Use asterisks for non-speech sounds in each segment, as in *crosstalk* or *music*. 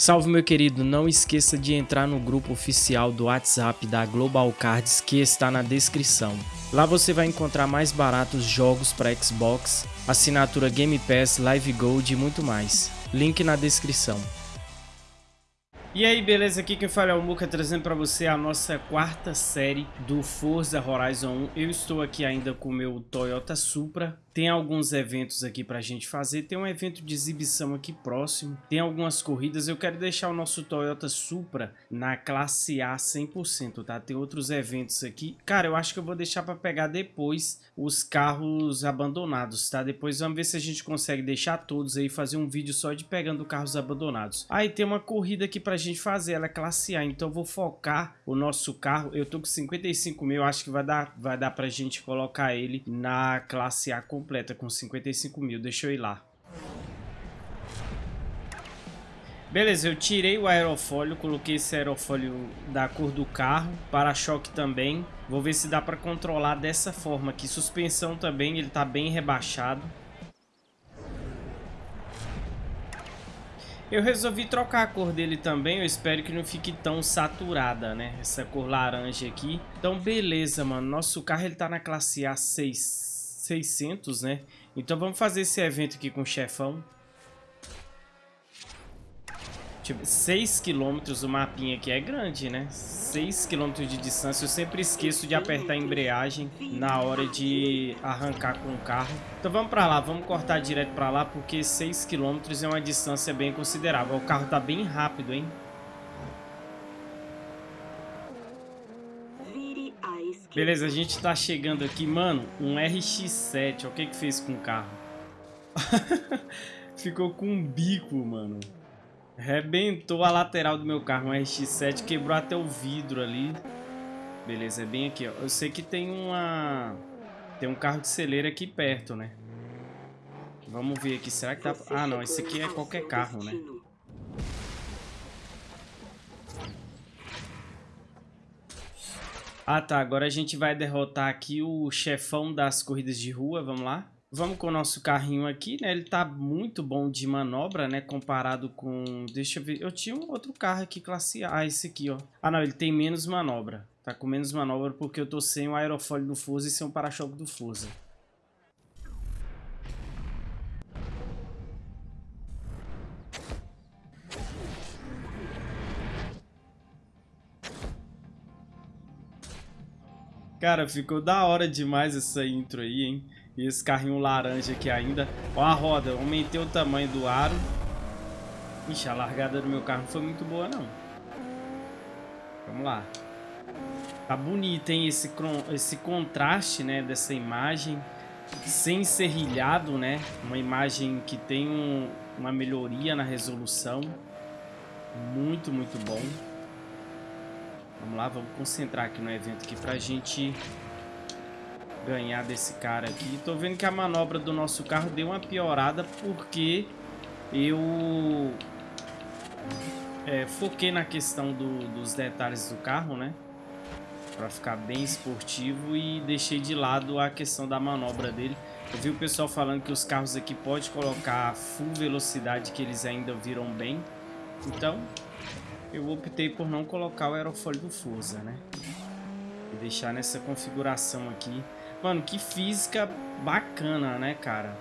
Salve meu querido, não esqueça de entrar no grupo oficial do WhatsApp da Global Cards que está na descrição. Lá você vai encontrar mais baratos jogos para Xbox, assinatura Game Pass, Live Gold e muito mais. Link na descrição. E aí, beleza? Aqui quem fala é o Muka, trazendo para você a nossa quarta série do Forza Horizon 1. Eu estou aqui ainda com o meu Toyota Supra. Tem alguns eventos aqui para a gente fazer. Tem um evento de exibição aqui próximo. Tem algumas corridas. Eu quero deixar o nosso Toyota Supra na classe A 100%, tá? Tem outros eventos aqui. Cara, eu acho que eu vou deixar para pegar depois os carros abandonados, tá? Depois vamos ver se a gente consegue deixar todos aí, fazer um vídeo só de pegando carros abandonados. Aí tem uma corrida aqui para a gente fazer. Ela é classe A, então eu vou focar o nosso carro. Eu tô com 55 mil, acho que vai dar, vai dar pra gente colocar ele na classe A completa completa com 55 mil. Deixa eu ir lá. Beleza, eu tirei o aerofólio, coloquei esse aerofólio da cor do carro, para-choque também. Vou ver se dá para controlar dessa forma aqui. Suspensão também, ele tá bem rebaixado. Eu resolvi trocar a cor dele também, eu espero que não fique tão saturada, né? Essa cor laranja aqui. Então, beleza, mano. Nosso carro, ele tá na classe A6 600, né? Então vamos fazer esse evento aqui com o chefão. 6 km o mapinha aqui é grande, né? 6 km de distância. Eu sempre esqueço de apertar a embreagem na hora de arrancar com o carro. Então vamos pra lá, vamos cortar direto pra lá, porque 6 km é uma distância bem considerável. O carro tá bem rápido, hein? Beleza, a gente tá chegando aqui. Mano, um RX-7. Olha o que que fez com o carro. *laughs* Ficou com um bico, mano. Rebentou a lateral do meu carro. Um RX-7 quebrou até o vidro ali. Beleza, é bem aqui, ó. Eu sei que tem uma... Tem um carro de celeira aqui perto, né? Vamos ver aqui. Será que tá... Ah, não. Esse aqui é qualquer carro, né? Ah, tá. Agora a gente vai derrotar aqui o chefão das corridas de rua. Vamos lá. Vamos com o nosso carrinho aqui, né? Ele tá muito bom de manobra, né? Comparado com... Deixa eu ver. Eu tinha um outro carro aqui, classe A. Ah, esse aqui, ó. Ah, não. Ele tem menos manobra. Tá com menos manobra porque eu tô sem o aerofólio do Forza e sem o para-choque do Forza. Cara, ficou da hora demais essa intro aí, hein? E esse carrinho laranja aqui ainda. Ó a roda, aumentei o tamanho do aro. Ixi, a largada do meu carro não foi muito boa, não. Vamos lá. Tá bonito, hein? Esse, esse contraste, né, dessa imagem. Sem serrilhado, né? Uma imagem que tem um, uma melhoria na resolução. Muito, muito bom. Vamos lá, vamos concentrar aqui no evento aqui pra gente ganhar desse cara aqui. Tô vendo que a manobra do nosso carro deu uma piorada porque eu é, foquei na questão do, dos detalhes do carro, né? Pra ficar bem esportivo e deixei de lado a questão da manobra dele. Eu vi o pessoal falando que os carros aqui pode colocar full velocidade que eles ainda viram bem. Então, eu optei por não colocar o aerofólio do Forza, né? E deixar nessa configuração aqui. Mano, que física bacana, né, cara?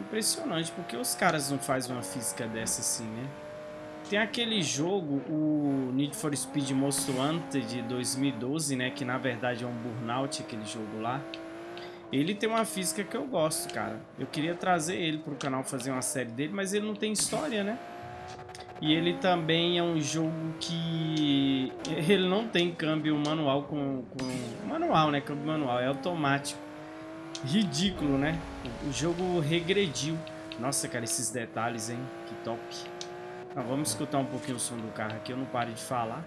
Impressionante, porque os caras não fazem uma física dessa assim, né? Tem aquele jogo, o Need for Speed Most Wanted de 2012, né? Que na verdade é um Burnout, aquele jogo lá. Ele tem uma física que eu gosto, cara. Eu queria trazer ele pro canal, fazer uma série dele, mas ele não tem história, né? E ele também é um jogo que ele não tem câmbio manual com, com manual, né? Câmbio manual, é automático. Ridículo, né? O jogo regrediu. Nossa, cara, esses detalhes, hein? Que top. Vamos escutar um pouquinho o som do carro aqui, eu não paro de falar.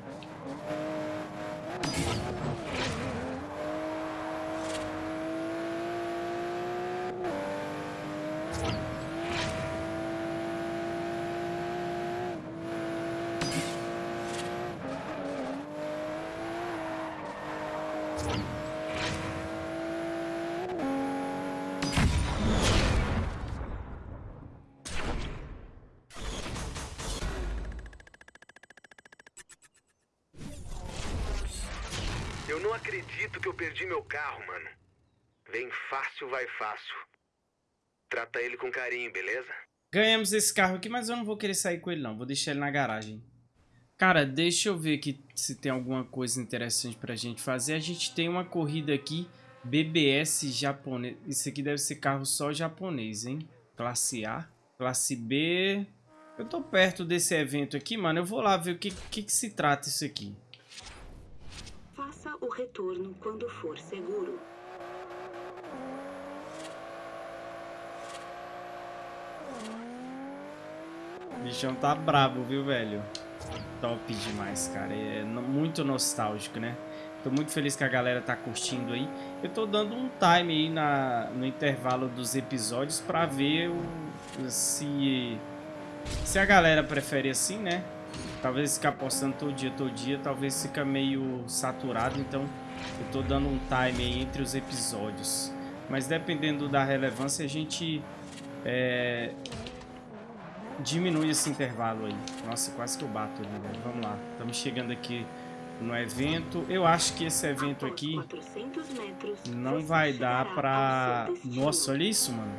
Que eu perdi meu carro, mano. Vem fácil, vai fácil. Trata ele com carinho, beleza? Ganhamos esse carro aqui, mas eu não vou querer sair com ele não. Vou deixar ele na garagem. Cara, deixa eu ver aqui se tem alguma coisa interessante pra gente fazer. A gente tem uma corrida aqui, BBS japonês. Isso aqui deve ser carro só japonês, hein? Classe A. Classe B... Eu tô perto desse evento aqui, mano. Eu vou lá ver o que, que, que se trata isso aqui. O retorno quando for seguro. O bichão tá bravo, viu, velho? Top demais, cara. É muito nostálgico, né? Tô muito feliz que a galera tá curtindo aí. Eu tô dando um time aí na, no intervalo dos episódios pra ver o, se, se a galera prefere assim, né? Talvez ficar postando todo dia, todo dia, talvez fica meio saturado, então eu tô dando um time aí entre os episódios. Mas dependendo da relevância, a gente é, diminui esse intervalo aí. Nossa, quase que eu bato ali, velho. Vamos lá. Estamos chegando aqui no evento. Eu acho que esse evento aqui não vai dar pra... Nossa, olha isso, mano.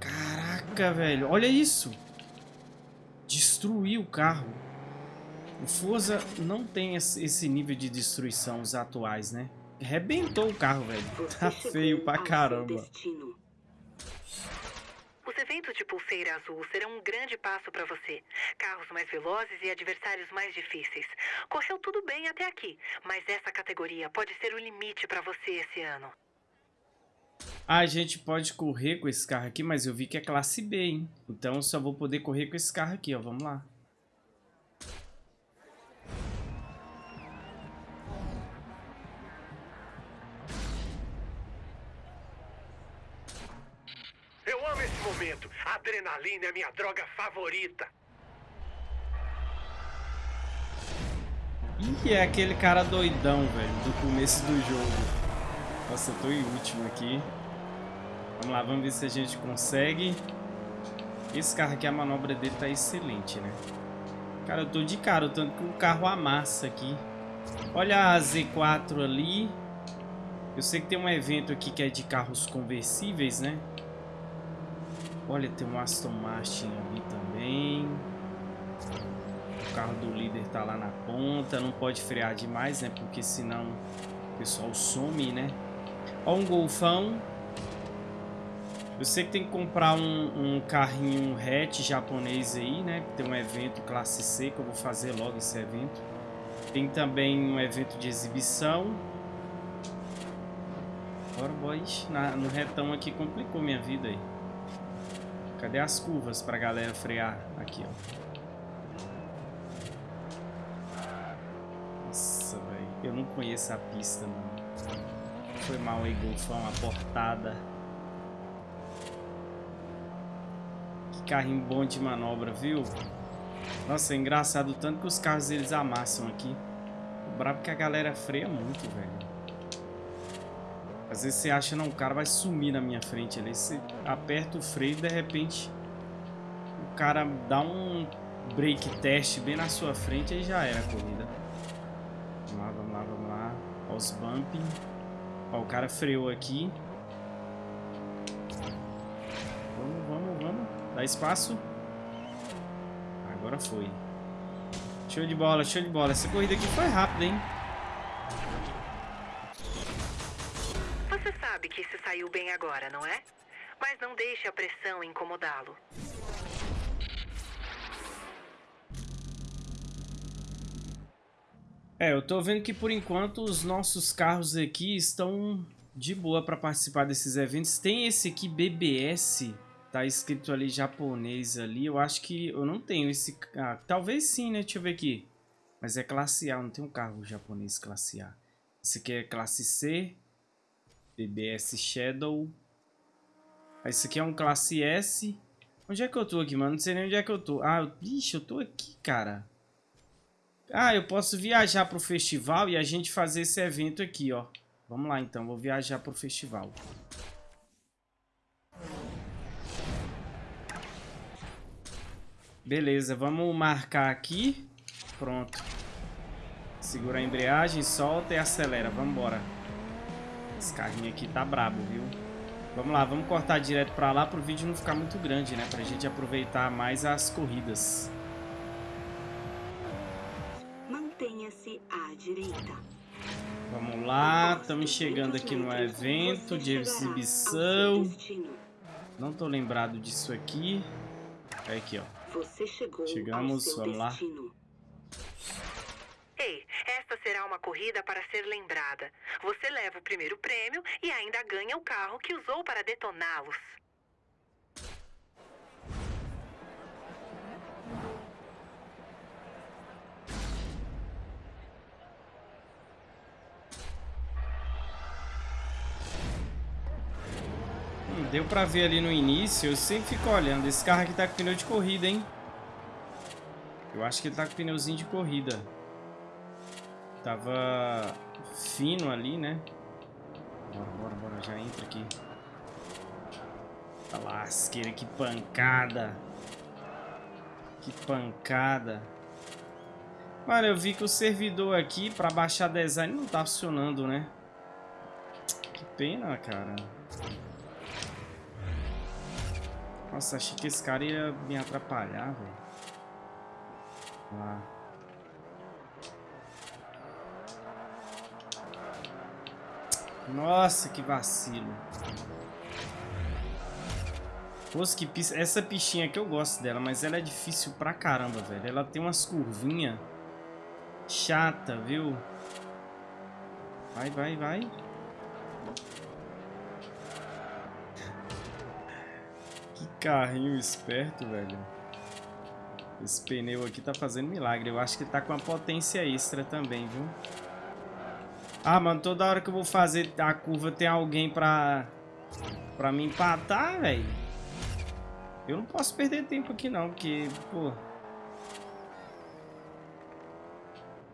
Caraca, velho. Olha isso. Destruiu o carro. O Forza não tem esse nível de destruição os atuais, né? Rebentou o carro, velho. Tá feio pra caramba. Os eventos de pulseira azul serão um grande passo para você. Carros mais velozes e adversários mais difíceis. Correu tudo bem até aqui, mas essa categoria pode ser o limite para você esse ano. A gente pode correr com esse carro aqui, mas eu vi que é classe B, hein? Então eu só vou poder correr com esse carro aqui, ó. Vamos lá. momento. A adrenalina é minha droga favorita. Ih, é aquele cara doidão, velho, do começo do jogo. Nossa, eu tô em último aqui. Vamos lá, vamos ver se a gente consegue. Esse carro aqui, a manobra dele tá excelente, né? Cara, eu tô de cara, tanto que o carro amassa aqui. Olha a Z4 ali. Eu sei que tem um evento aqui que é de carros conversíveis, né? Olha, tem um Aston Martin ali também. O carro do líder tá lá na ponta. Não pode frear demais, né? Porque senão o pessoal some, né? Ó um golfão. Eu sei que tem que comprar um, um carrinho hatch japonês aí, né? Tem um evento classe C que eu vou fazer logo esse evento. Tem também um evento de exibição. Bora, boys. Na, no retão aqui complicou minha vida aí. Cadê as curvas pra galera frear? Aqui, ó. Nossa, velho. Eu não conheço a pista, mano. Foi mal aí, Golfão. A portada. Que carrinho bom de manobra, viu? Nossa, é engraçado tanto que os carros eles amassam aqui. O brabo que a galera freia muito, velho. Às vezes você acha, não, o cara vai sumir na minha frente ali. Você aperta o freio e de repente o cara dá um break teste bem na sua frente e já era a corrida. Vamos lá, vamos lá, vamos lá. Ó os bumping. Ó, o cara freou aqui. Vamos, vamos, vamos. Dá espaço. Agora foi. Show de bola, show de bola. Essa corrida aqui foi rápida, hein? sabe que se saiu bem agora, não é? Mas não deixe a pressão incomodá-lo. É, eu tô vendo que por enquanto os nossos carros aqui estão de boa para participar desses eventos. Tem esse aqui, BBS, tá escrito ali japonês ali. Eu acho que eu não tenho esse... Ah, talvez sim, né? Deixa eu ver aqui. Mas é classe A, não tem um carro japonês classe A. Esse aqui é classe C. BBS Shadow. Esse aqui é um classe S. Onde é que eu tô aqui, mano? Não sei nem onde é que eu tô. Ah, bicho, eu tô aqui, cara. Ah, eu posso viajar pro festival e a gente fazer esse evento aqui, ó. Vamos lá, então. Vou viajar pro festival. Beleza, vamos marcar aqui. Pronto. Segura a embreagem, solta e acelera. Vamos embora. Esse carrinho aqui tá brabo, viu? Vamos lá, vamos cortar direto pra lá pro vídeo não ficar muito grande, né? Pra gente aproveitar mais as corridas. Mantenha-se à direita. Vamos lá, estamos chegando aqui no evento de exibição. Não tô lembrado disso aqui. É aqui, ó. Você chegou Chegamos, vamos lá. Ei, esta será uma corrida para ser lembrada. Você leva o primeiro prêmio e ainda ganha o carro que usou para detoná-los. Deu pra ver ali no início, eu sempre fico olhando. Esse carro aqui tá com pneu de corrida, hein? Eu acho que ele tá com pneuzinho de corrida. Tava fino ali, né? Bora, bora, bora, já entra aqui. A lasqueira, que pancada. Que pancada. Olha, eu vi que o servidor aqui pra baixar design não tá funcionando, né? Que pena, cara. Nossa, achei que esse cara ia me atrapalhar, velho. Lá. Nossa, que vacilo. Poxa, que. Essa pichinha aqui eu gosto dela, mas ela é difícil pra caramba, velho. Ela tem umas curvinhas chata, viu? Vai, vai, vai. Carrinho esperto, velho. Esse pneu aqui tá fazendo milagre. Eu acho que tá com uma potência extra também, viu? Ah, mano, toda hora que eu vou fazer a curva tem alguém pra... Pra me empatar, velho. Eu não posso perder tempo aqui não, porque, pô...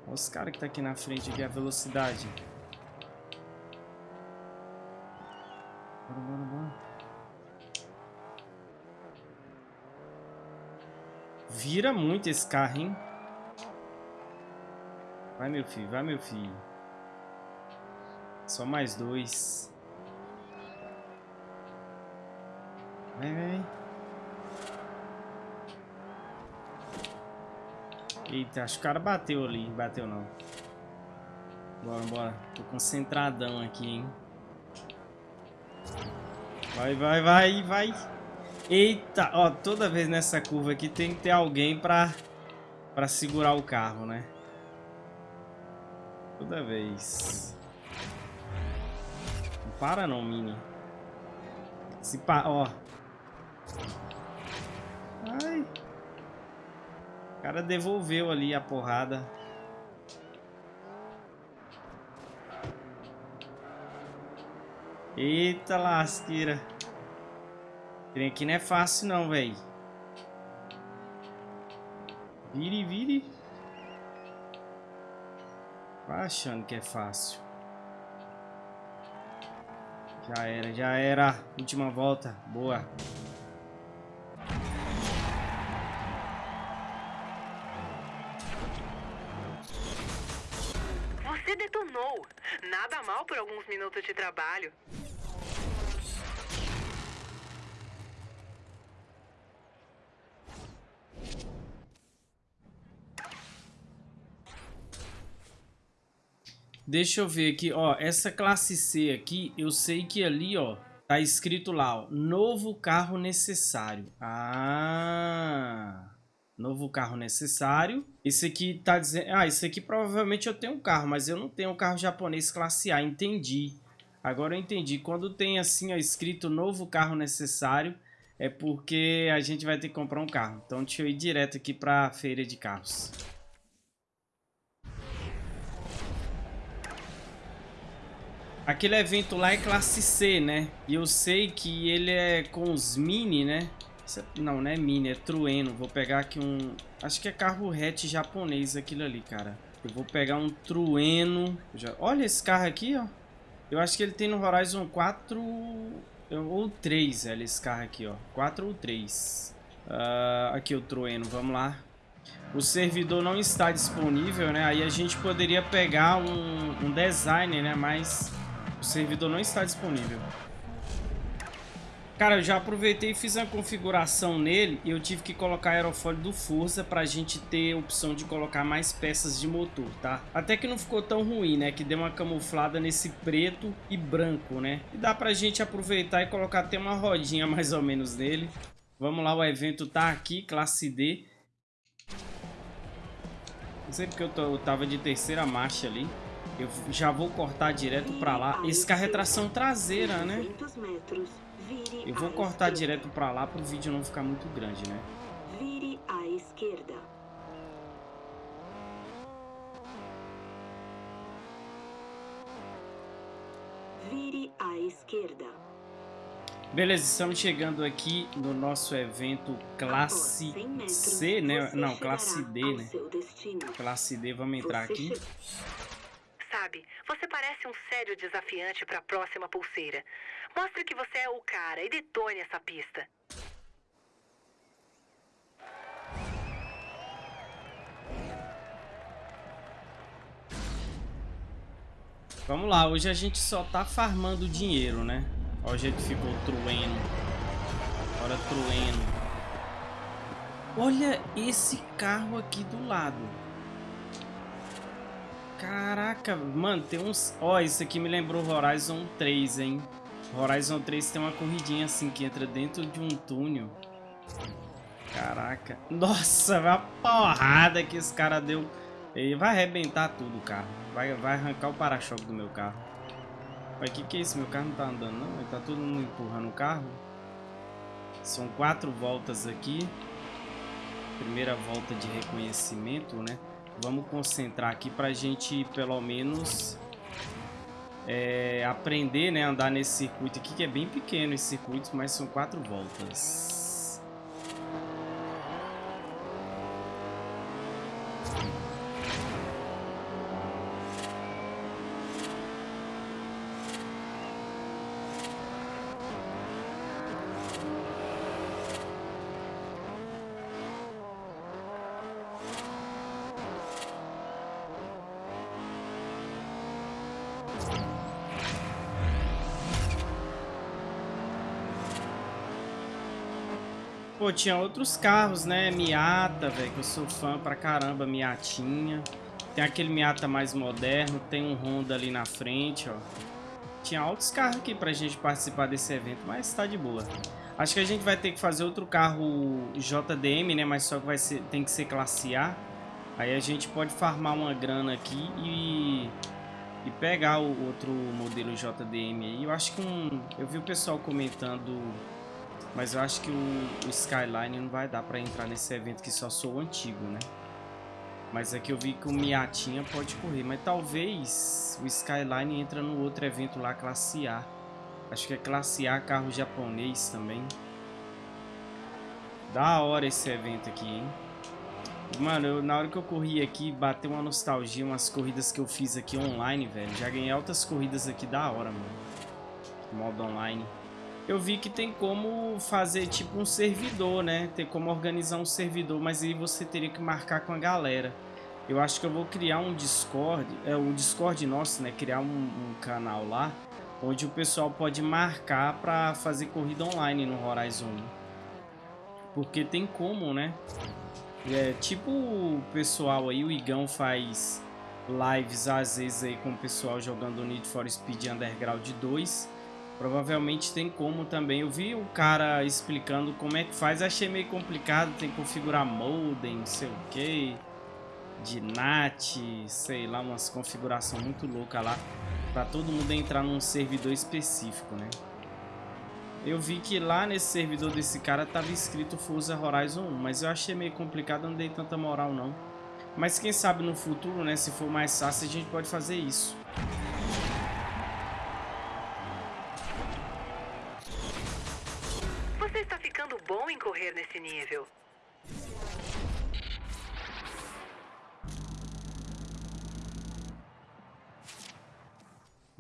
Olha os caras que tá aqui na frente aqui, a velocidade. Bora, bora, bora. Vira muito esse carro, hein? Vai, meu filho, vai, meu filho. Só mais dois. Vai, vai, vai. Eita, acho que o cara bateu ali. Bateu não. Bora, bora. Tô concentradão aqui, hein. Vai, vai, vai, vai. Eita, ó, toda vez nessa curva aqui tem que ter alguém pra, pra segurar o carro, né? Toda vez. Não para não, Mini. Se pa... ó. Ai. O cara devolveu ali a porrada. Eita lasqueira. Trem aqui não é fácil não, velho. Vire, vire. Vai achando que é fácil. Já era, já era. Última volta. Boa. Você detonou. Nada mal por alguns minutos de trabalho. Deixa eu ver aqui, ó, essa classe C aqui, eu sei que ali, ó, tá escrito lá, ó, novo carro necessário. Ah, novo carro necessário. Esse aqui tá dizendo, ah, esse aqui provavelmente eu tenho um carro, mas eu não tenho um carro japonês classe A, entendi. Agora eu entendi, quando tem assim, ó, escrito novo carro necessário, é porque a gente vai ter que comprar um carro. Então deixa eu ir direto aqui pra feira de carros. Aquele evento lá é classe C, né? E eu sei que ele é com os mini, né? Não, não é mini, é trueno. Vou pegar aqui um... Acho que é carro hatch japonês aquilo ali, cara. Eu vou pegar um trueno. Já... Olha esse carro aqui, ó. Eu acho que ele tem no Horizon 4 ou 3, olha esse carro aqui, ó. 4 ou 3. Uh, aqui o trueno, vamos lá. o servidor não está disponível, né? Aí a gente poderia pegar um, um design, né? Mas o servidor não está disponível. Cara, eu já aproveitei e fiz uma configuração nele e eu tive que colocar aerofólio do Forza pra gente ter a opção de colocar mais peças de motor, tá? Até que não ficou tão ruim, né? Que deu uma camuflada nesse preto e branco, né? E dá pra gente aproveitar e colocar até uma rodinha mais ou menos nele. Vamos lá, o evento tá aqui, classe D. Não sei porque eu, tô, eu tava de terceira marcha ali. Eu já vou cortar direto pra lá. Esse carro é tração traseira, né? Eu vou cortar direto pra lá pro vídeo não ficar muito grande, né? Vire à esquerda. Vire à esquerda. Beleza, estamos chegando aqui no nosso evento classe C, né? Não, classe D, né? Classe D, vamos entrar aqui. Sabe, você parece um sério desafiante para a próxima pulseira. Mostre que você é o cara e detone essa pista. Vamos lá, hoje a gente só tá farmando dinheiro, né? Olha o jeito que ficou trueno. Bora trueno. Olha esse carro aqui do lado. Caraca, mano, tem uns... Ó, isso aqui me lembrou Horizon 3, hein? Horizon 3 tem uma corridinha assim que entra dentro de um túnel. Caraca. Nossa, a porrada que esse cara deu. Ele vai arrebentar tudo o carro. Vai, vai arrancar o para-choque do meu carro. Mas que que é isso? Meu carro não tá andando não? Ele tá todo mundo empurrando o carro. São quatro voltas aqui. Primeira volta de reconhecimento, né? Vamos concentrar aqui pra gente pelo menos é, aprender, né, andar nesse circuito aqui, que é bem pequeno esse circuito, mas são quatro voltas. Pô, tinha outros carros, né? Miata, velho, que eu sou fã pra caramba, Miatinha. Tem aquele Miata mais moderno, tem um Honda ali na frente, ó. Tinha outros carros aqui pra gente participar desse evento, mas tá de boa. Acho que a gente vai ter que fazer outro carro JDM, né? Mas só que vai ser, tem que ser classe A. Aí a gente pode farmar uma grana aqui e, e pegar o outro modelo JDM aí. Eu acho que um... Eu vi o pessoal comentando mas eu acho que o, o Skyline não vai dar pra entrar nesse evento que só sou antigo, né? Mas aqui eu vi que o Miatinha pode correr. Mas talvez o Skyline entra no outro evento lá, classe A. Acho que é classe A, carro japonês também. Da hora esse evento aqui, hein? Mano, eu, na hora que eu corri aqui, bateu uma nostalgia, umas corridas que eu fiz aqui online, velho. Já ganhei altas corridas aqui da hora, mano. Modo online eu vi que tem como fazer tipo um servidor, né? Tem como organizar um servidor, mas aí você teria que marcar com a galera. Eu acho que eu vou criar um Discord, é um Discord nosso, né? Criar um, um canal lá, onde o pessoal pode marcar para fazer corrida online no Horizon. Porque tem como, né? É, tipo o pessoal aí, o Igão faz lives às vezes aí com o pessoal jogando Need for Speed Underground 2 Provavelmente tem como também. Eu vi o cara explicando como é que faz. Achei meio complicado. Tem que configurar modem, não sei o que. De NAT, sei lá, umas configuração muito louca lá. Pra todo mundo entrar num servidor específico, né? Eu vi que lá nesse servidor desse cara tava escrito Forza Horizon 1. Mas eu achei meio complicado, não dei tanta moral não. Mas quem sabe no futuro, né? Se for mais fácil, a gente pode fazer isso.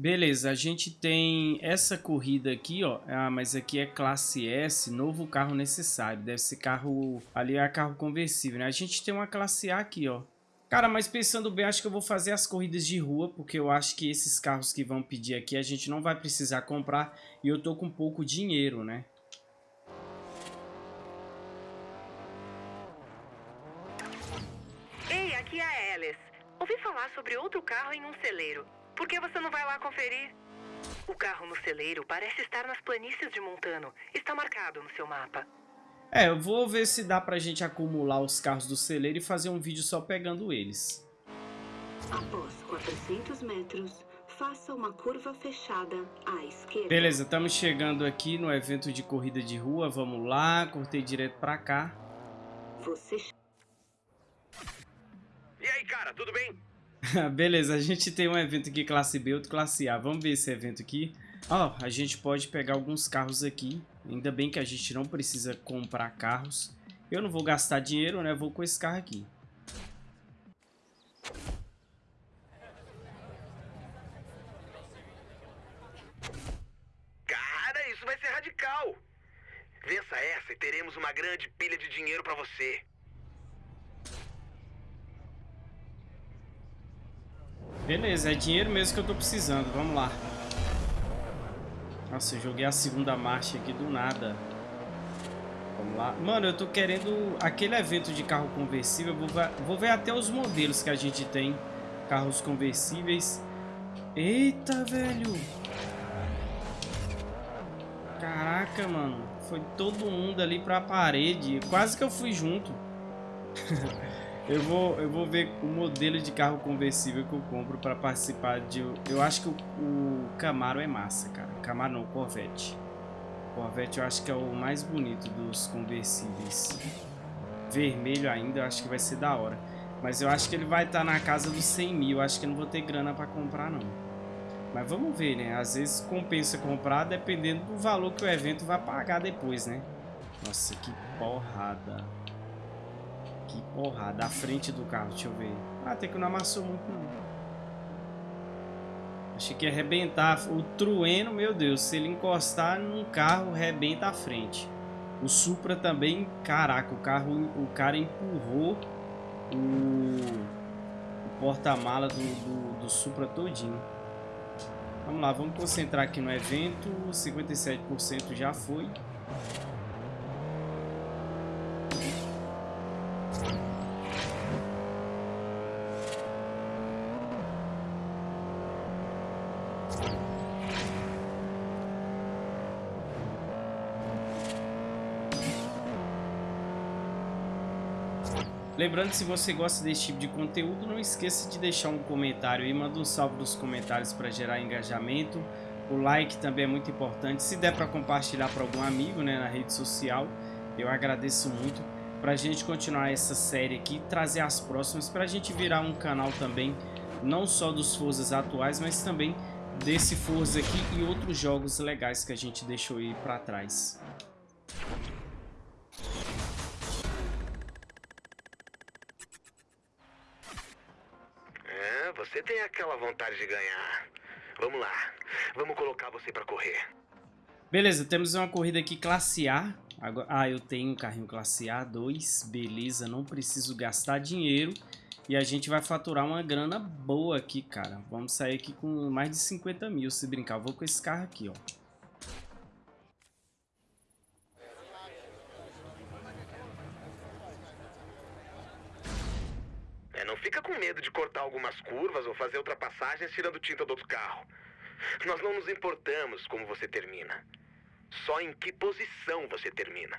Beleza, a gente tem essa corrida aqui, ó. Ah, mas aqui é classe S, novo carro necessário. Deve ser carro... Ali é carro conversível, né? A gente tem uma classe A aqui, ó. Cara, mas pensando bem, acho que eu vou fazer as corridas de rua, porque eu acho que esses carros que vão pedir aqui a gente não vai precisar comprar e eu tô com pouco dinheiro, né? Ei, aqui é a Alice. Ouvi falar sobre outro carro em um celeiro. Por que você não vai lá conferir? O carro no celeiro parece estar nas planícies de Montano. Está marcado no seu mapa. É, eu vou ver se dá pra gente acumular os carros do celeiro e fazer um vídeo só pegando eles. Após 400 metros, faça uma curva fechada à esquerda. Beleza, estamos chegando aqui no evento de corrida de rua. Vamos lá, cortei direto pra cá. Você E aí, cara, tudo bem? *laughs* Beleza, a gente tem um evento aqui classe B, outro classe A. Vamos ver esse evento aqui. Ó, a gente pode pegar alguns carros aqui. Ainda bem que a gente não precisa comprar carros. Eu não vou gastar dinheiro, né? Vou com esse carro aqui. Cara, isso vai ser radical. Vença essa e teremos uma grande pilha de dinheiro pra você. Beleza, é dinheiro mesmo que eu tô precisando. Vamos lá. Nossa, eu joguei a segunda marcha aqui do nada. Vamos lá. Mano, eu tô querendo aquele evento de carro conversível. Vou, vou ver até os modelos que a gente tem. Carros conversíveis. Eita, velho. Caraca, mano. Foi todo mundo ali pra parede. Quase que eu fui junto. *laughs* eu, vou, eu vou ver o modelo de carro conversível que eu compro pra participar de... Eu acho que o, o Camaro é massa, cara. Camaro não, Corvette. Corvette eu acho que é o mais bonito dos conversíveis. Vermelho ainda, eu acho que vai ser da hora. Mas eu acho que ele vai estar tá na casa dos 100 mil. Eu acho que não vou ter grana pra comprar, não. Mas vamos ver, né? Às vezes compensa comprar dependendo do valor que o evento vai pagar depois, né? Nossa, que porrada. Que porrada. À frente do carro, deixa eu ver. Ah, até que não amassou muito, não. Achei que ia arrebentar. O trueno, meu Deus, se ele encostar num carro, arrebenta a frente. O Supra também, caraca, o carro, o cara empurrou o, o porta-mala do, do, do Supra todinho. Vamos lá, vamos concentrar aqui no evento. 57% já foi. Lembrando, se você gosta desse tipo de conteúdo, não esqueça de deixar um comentário e manda um salve nos comentários para gerar engajamento. O like também é muito importante. Se der para compartilhar para algum amigo né, na rede social, eu agradeço muito. Para a gente continuar essa série aqui, trazer as próximas, para a gente virar um canal também, não só dos Forzas atuais, mas também desse Forza aqui e outros jogos legais que a gente deixou aí para trás. Você tem aquela vontade de ganhar. Vamos lá. Vamos colocar você pra correr. Beleza, temos uma corrida aqui classe A. Agora, ah, eu tenho um carrinho classe A2. Beleza, não preciso gastar dinheiro. E a gente vai faturar uma grana boa aqui, cara. Vamos sair aqui com mais de 50 mil, se brincar. vou com esse carro aqui, ó. Ultrapassagens tirando tinta do outro carro. Nós não nos importamos como você termina. Só em que posição você termina.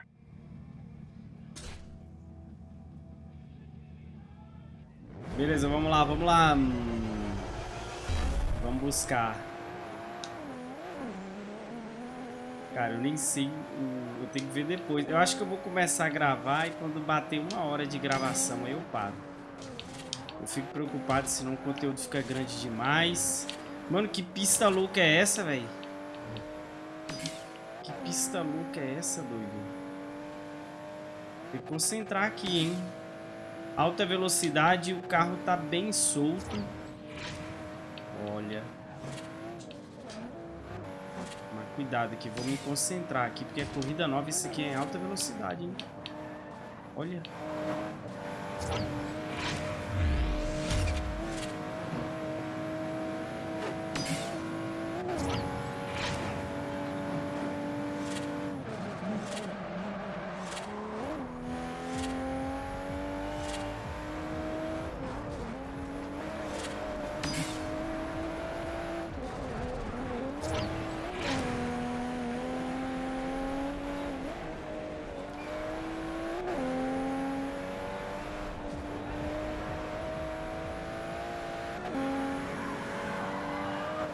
Beleza, vamos lá, vamos lá. Vamos buscar. Cara, eu nem sei. Eu tenho que ver depois. Eu acho que eu vou começar a gravar e quando bater uma hora de gravação aí eu paro. Eu fico preocupado senão o conteúdo fica grande demais. Mano, que pista louca é essa, velho? Que pista louca é essa, doido? Tem que concentrar aqui, hein? Alta velocidade, o carro tá bem solto. Olha. cuidado aqui. Vou me concentrar aqui, porque a corrida nova, isso aqui é em alta velocidade, hein? Olha.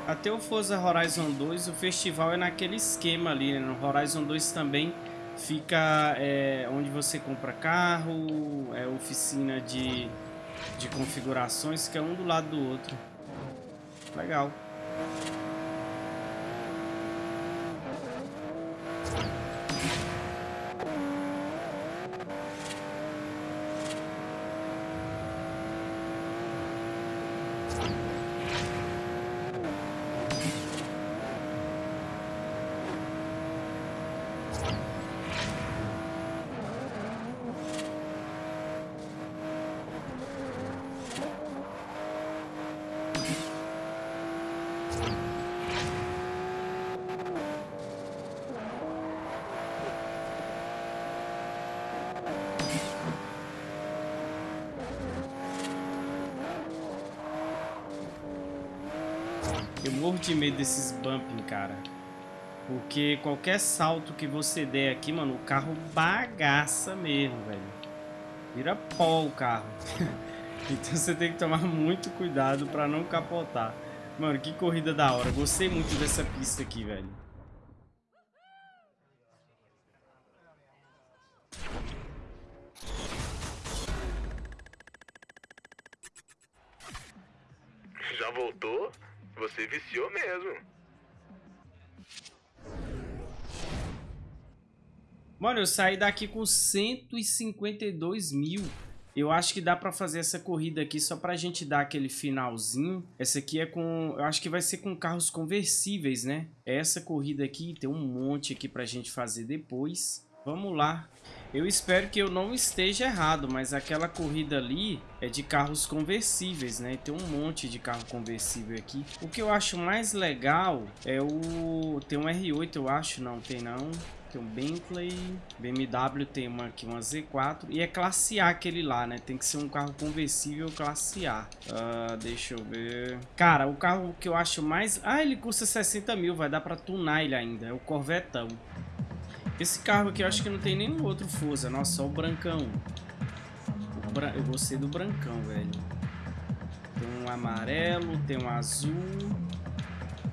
Até o Forza Horizon 2, o festival é naquele esquema ali, né? No Horizon 2 também fica é, onde você compra carro, é oficina de, de configurações, que é um do lado do outro. Legal. Eu morro de medo desses bumping, cara. Porque qualquer salto que você der aqui, mano, o carro bagaça mesmo, velho. Vira pó o carro. *laughs* então você tem que tomar muito cuidado pra não capotar. Mano, que corrida da hora. Gostei muito dessa pista aqui, velho. Viciou mesmo. Mano, eu saí daqui com 152 mil. Eu acho que dá pra fazer essa corrida aqui só pra gente dar aquele finalzinho. Essa aqui é com... Eu acho que vai ser com carros conversíveis, né? Essa corrida aqui tem um monte aqui pra gente fazer depois. Vamos lá. Eu espero que eu não esteja errado, mas aquela corrida ali é de carros conversíveis, né? Tem um monte de carro conversível aqui. O que eu acho mais legal é o... Tem um R8, eu acho. Não, tem não. Tem um Bentley, BMW tem uma aqui, uma Z4. E é classe A aquele lá, né? Tem que ser um carro conversível classe A. Uh, deixa eu ver... Cara, o carro que eu acho mais... Ah, ele custa 60 mil, vai dar pra tunar ele ainda. É o Corvetão. Esse carro aqui eu acho que não tem nenhum outro Forza. Nossa, só o brancão. O bran... Eu gostei do brancão, velho. Tem um amarelo, tem um azul.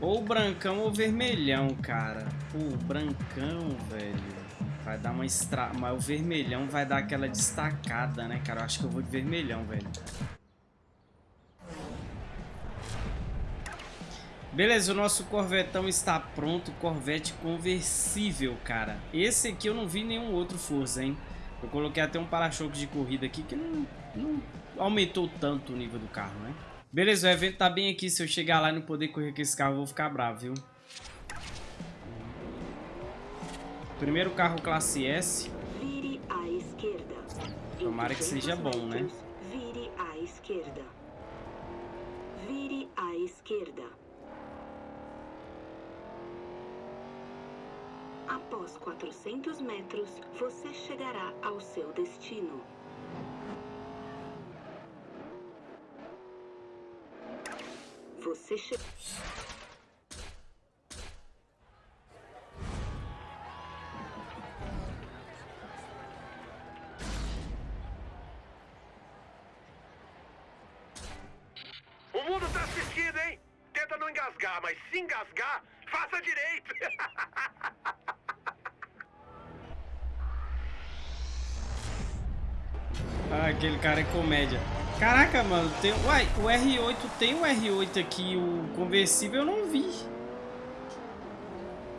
Ou brancão ou vermelhão, cara. Pô, o brancão, velho. Vai dar uma extra... Mas o vermelhão vai dar aquela destacada, né, cara? Eu acho que eu vou de vermelhão, velho. Beleza, o nosso Corvetão está pronto, Corvette conversível, cara. Esse aqui eu não vi nenhum outro Forza, hein? Eu coloquei até um para-choque de corrida aqui que não, não aumentou tanto o nível do carro, né? Beleza, o evento tá bem aqui. Se eu chegar lá e não poder correr com esse carro, eu vou ficar bravo, viu? Primeiro carro classe S. Vire à esquerda. Tomara que seja bom, né? Vire à esquerda. Vire à esquerda. Após 400 metros, você chegará ao seu destino. Você che... cara é comédia. Caraca, mano, tem... Uai, o R8 tem o R8 aqui, o conversível eu não vi.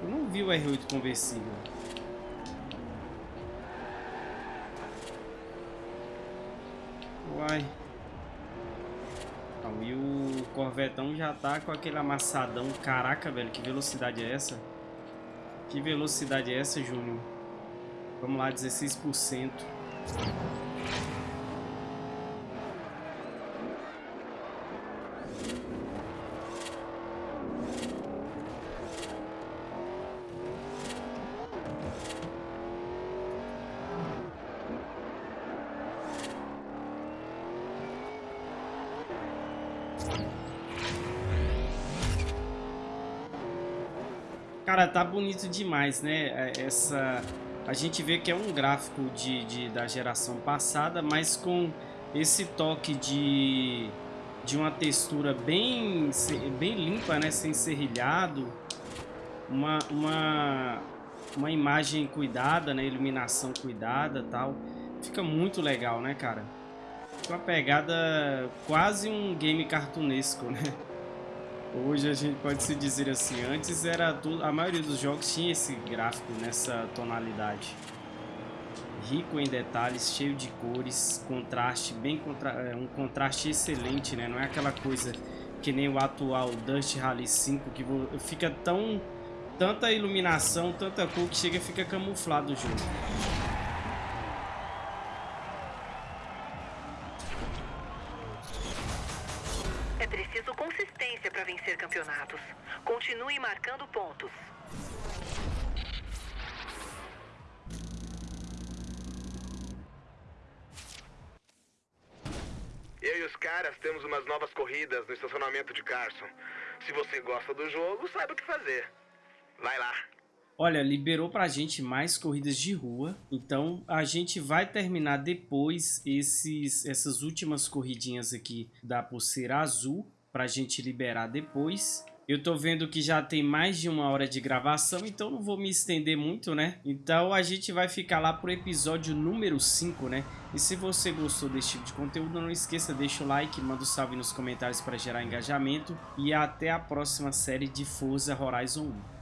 Eu não vi o R8 conversível. Uai. Então, e o Corvetão já tá com aquele amassadão. Caraca, velho, que velocidade é essa? Que velocidade é essa, Júnior? Vamos lá, 16%. Cara, tá bonito demais, né? É, essa... A gente vê que é um gráfico de, de, da geração passada, mas com esse toque de, de uma textura bem, bem limpa, né? Sem serrilhado. Uma, uma, uma imagem cuidada, né? Iluminação cuidada tal. Fica muito legal, né, cara? Uma pegada quase um game cartunesco, né? Hoje a gente pode se dizer assim, antes era tudo, a maioria dos jogos tinha esse gráfico nessa tonalidade. Rico em detalhes, cheio de cores, contraste, bem contra, é, um contraste excelente, né? Não é aquela coisa que nem o atual Dust Rally 5 que fica tão tanta iluminação, tanta cor que chega e fica camuflado o jogo. De Carson. Se você gosta do jogo, sabe o que fazer. Vai lá. Olha, liberou pra gente mais corridas de rua, então a gente vai terminar depois esses, essas últimas corridinhas aqui da pulseira azul para a gente liberar depois. Eu tô vendo que já tem mais de uma hora de gravação, então não vou me estender muito, né? Então a gente vai ficar lá pro episódio número 5, né? E se você gostou desse tipo de conteúdo, não esqueça, deixa o like, manda um salve nos comentários para gerar engajamento. E até a próxima série de Forza Horizon 1.